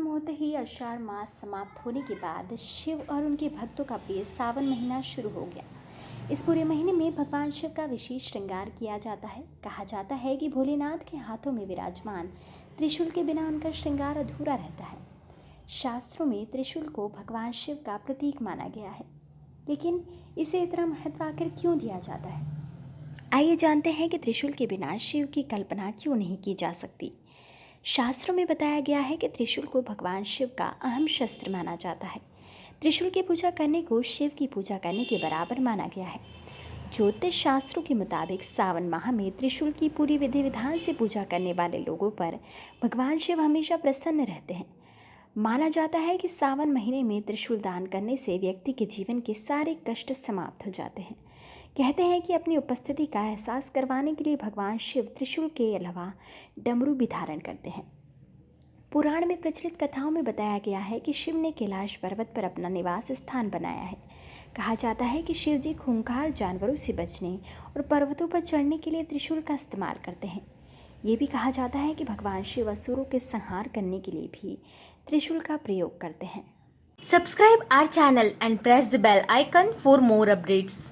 होते ही आषाढ़ मास समाप्त होने के बाद शिव और उनके भक्तों का प्रिय सावन महीना शुरू हो गया। इस पूरे महीने में भगवान शिव का विशेष श्रृंगार किया जाता है। कहा जाता है कि भोलेनाथ के हाथों में विराजमान त्रिशूल के बिना उनका श्रृंगार अधूरा रहता है। शास्त्रों में त्रिशूल को भगवान शिव का प्रतीक माना गया है। लेकिन इसे इतना महत्व आखिर क्यों दिया जाता है? आइए जानते हैं कि त्रिशूल के बिना शिव की कल्पना क्यों नहीं की जा सकती। शास्त्रों में बताया गया है कि त्रिशूल को भगवान शिव का अहम शस्त्र माना जाता है। त्रिशूल की पूजा करने को शिव की पूजा करने के बराबर माना गया है। ज्योतिष शास्त्रों के मुताबिक सावन माह में त्रिशूल की पूरी विधि विधान से पूजा करने वाले लोगों पर भगवान शिव हमेशा प्रसन्न रहते हैं। माना जाता है कि सावन महीने में त्रिशूल दान करने से व्यक्ति के जीवन के सारे कष्ट समाप्त हो जाते हैं। कहते हैं कि अपनी उपस्थिति का एहसास करवाने के लिए भगवान शिव त्रिशूल के अलावा डमरू भी धारण करते हैं। पुराण में प्रचलित कथाओं में बताया गया है कि शिव ने कैलाश पर्वत पर अपना निवास स्थान बनाया है। कहा जाता है कि शिव जी खूंखार जानवरों से बचने और पर्वतों पर चढ़ने के लिए त्रिशूल का इस्तेमाल करते हैं। ये भी कहा जाता है कि भगवान शिव असुरों के संहार करने के लिए भी त्रिशूल का प्रयोग करते हैं। Subscribe our channel and press the bell icon for more updates.